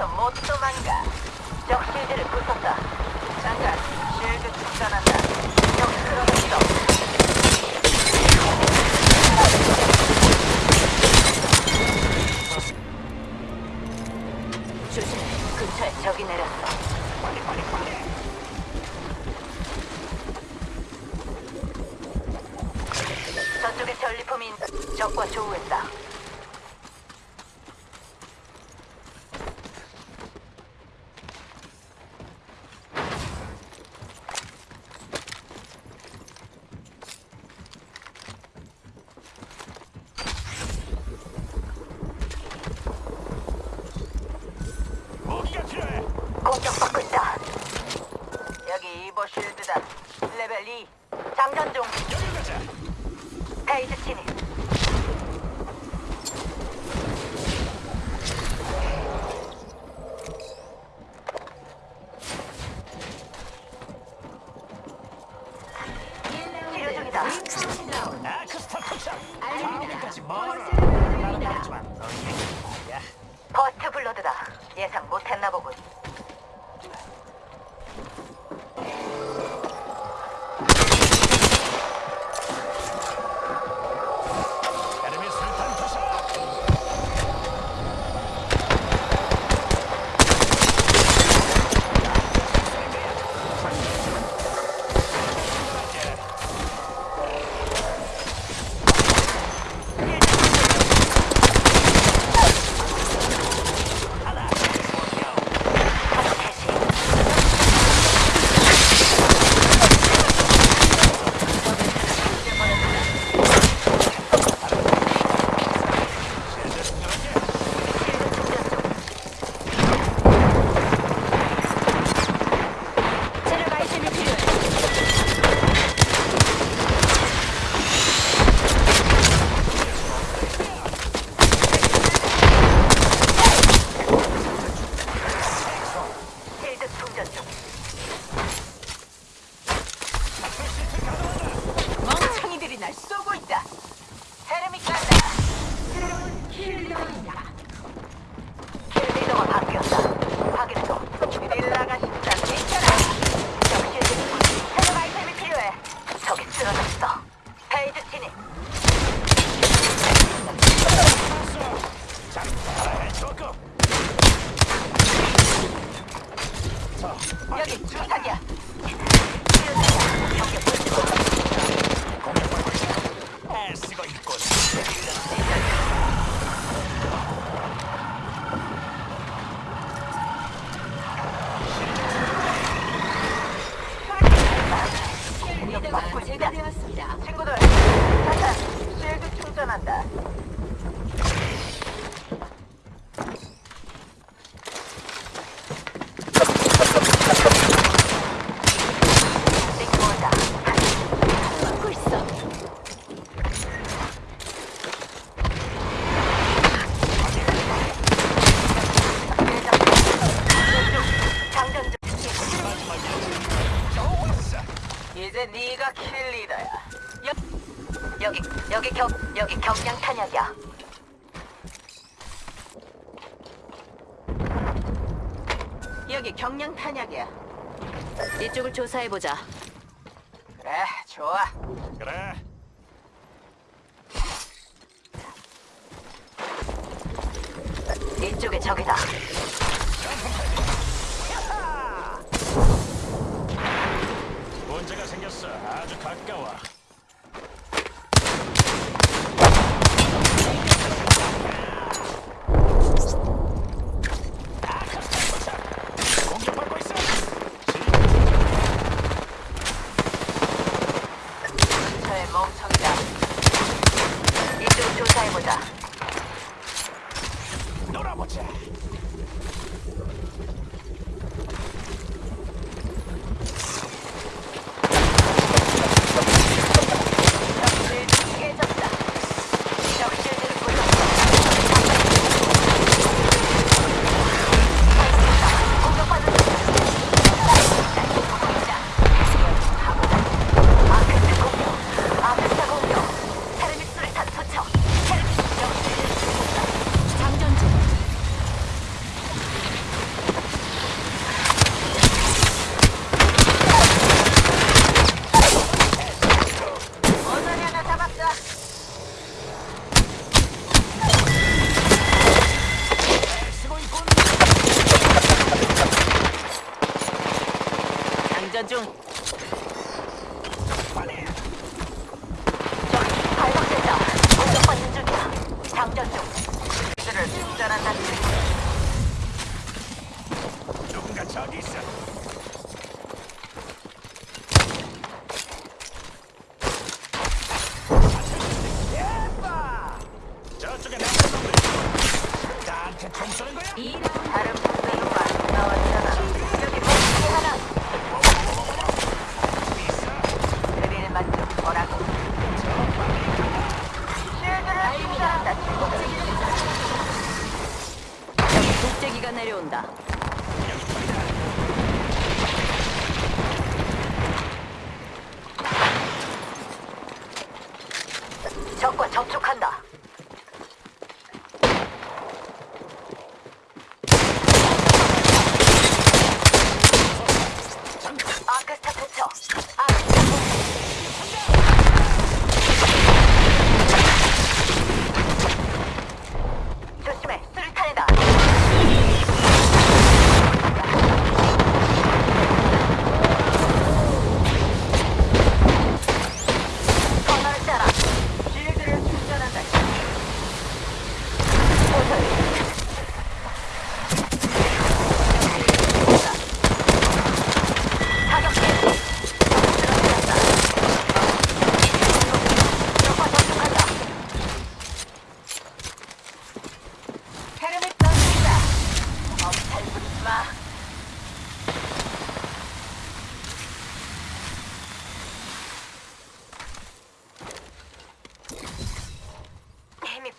여기서 못 도망가. 적 실드를 부쉈다. 잠깐, 실드 충전한다. 저쪽에 전리품이 있- 적과 조우했다. 공격받고 있다. 친구들, 잠깐 실드 충전한다. 받고 있어. 장전 중. 좋았어. 이제 네가 킬리더야. 여, 여기 여기 경 여기 경량 탄약이야. 여기 경량 탄약이야. 이쪽을 조사해 보자. 그래, 좋아. 그래. 이쪽에 적이다. 문제가 생겼어. 아 접촉한다.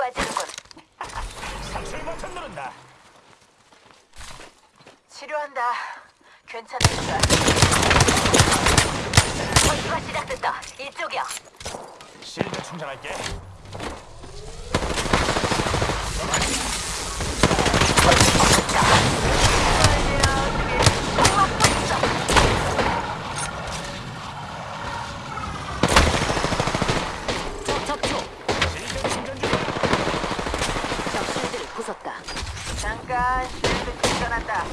빠지는군. 상술 버튼 누른다. 치료한다. 괜찮을까? 전투가 시작됐다. 이쪽이야. 실드 충전할게. 전투가 시작됐다. Başka şüphesiz kanatta.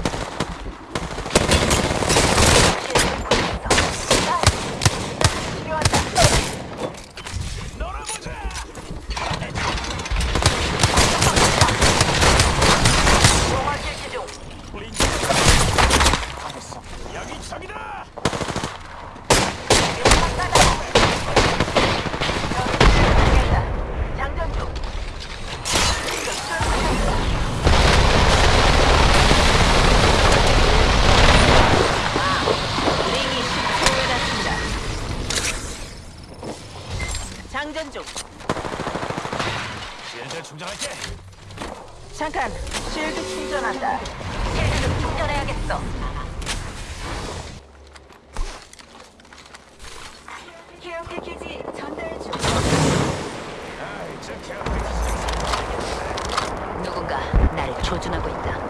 조준하고 있다.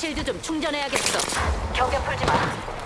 실드 좀 충전해야겠어. 경계 풀지 마.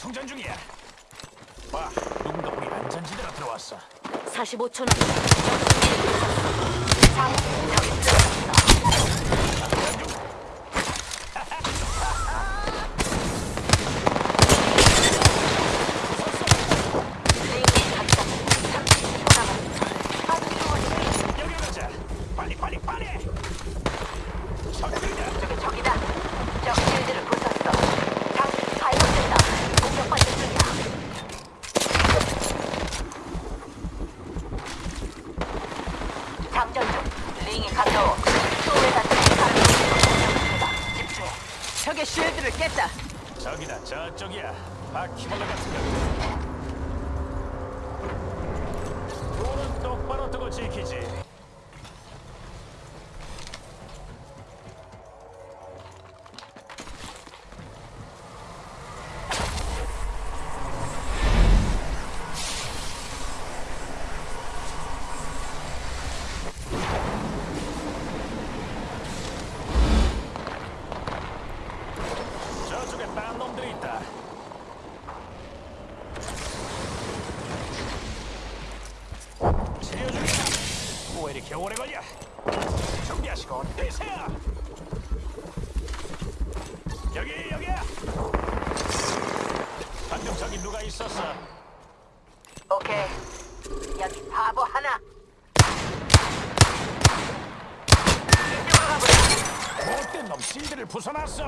성전 중이야. 와, 누군가 우리 안전지대로 들어왔어. 45초 남. 뛰세요. 여기 여기야. 저기 누가 있었어? 오케이. 여기 바보 하나. 못된 놈 실드를 부숴놨어.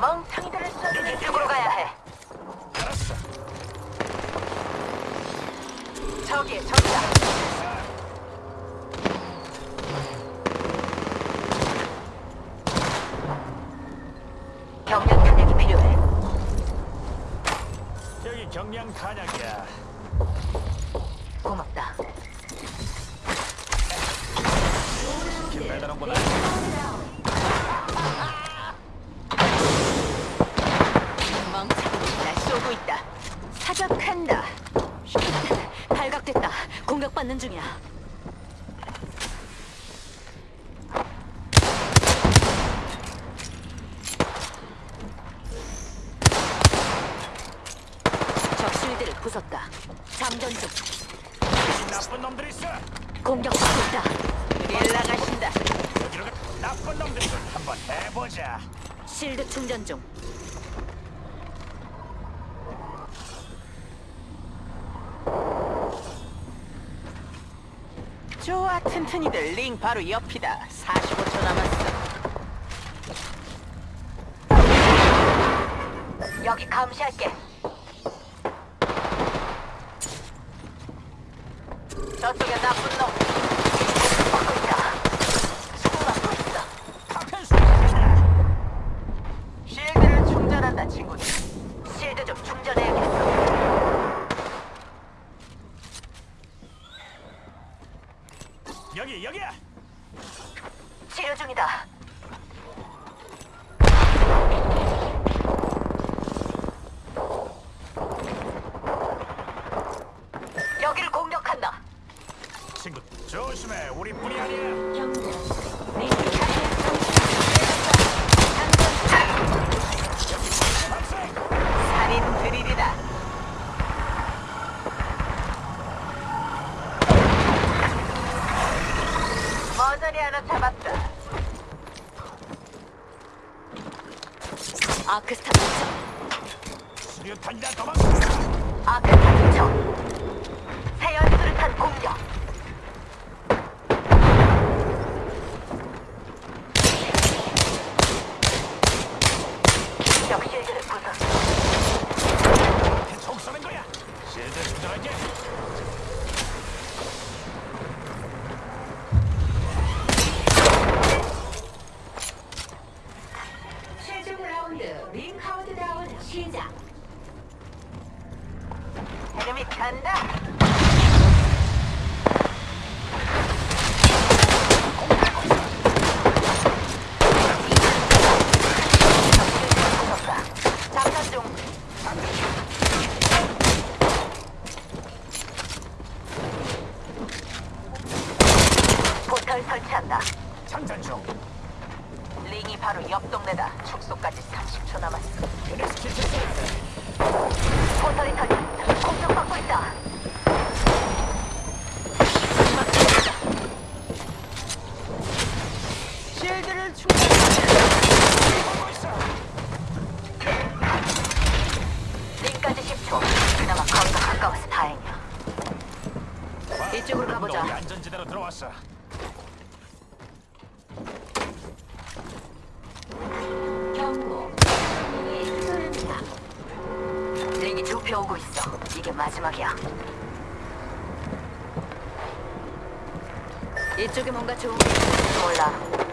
멍청이들을 쏘는 이쪽으로 가야 해. 알았어. 저기, 저기다. 경량 탄약이 필요해. 여기 경량 탄약이야. 고맙다. 길 배달원보다 멍청이들이 날 쏘고 있다. 사격한다. 발각됐다. 공격받는 중이야. 적 부쉈다. 장전 중. 이 나쁜 놈들 있어. 공격받고 있다. 일 나가신다. 여기로 가. 나쁜 놈들 좀 한번 해보자. 실드 충전 중. 좋아, 튼튼이들 링 바로 옆이다. 45초 남았어. 여기 감시할게. 저쪽에 나쁜 놈. 받고 있다. 수고 받고 있어. 파편 쏘자. 실드를 충전한다 친구들 실드 좀 충전해야겠어 여기 여기야. 치료 중이다 여기를 공격한다 친구 조심해. 우리뿐이 아니야. 경고. 링 박살. 살인 드릴이다 머저리 하나 잡았다 아크스타 도착 수류탄이다 도망가. 아크스타 도착 세연수를 탄 공격 적 실드를 부쉈어 총 쏘는 거야. 실드 충전할게. 최종 라운드 링 카운트다운 시작. 이름이 간다. 장전 중. 포털 설치한다. 장전 중. 링이 바로 옆 동네다. 축소까지 30초 남았어. 유네스키 실드. 포털이 터져 공격받고 있다. 실드를 충전. 하고 있어. 링까지 10초. 그나마 거리가 가까워서 다행이야. 이쪽으로 가보자. 우리 안전지대로 들어왔어. 경고. 링이 흐른다. 링이 좁혀 오고 있어. 이게 마지막이야. 이쪽에 뭔가 좋은 게 있을지 몰라.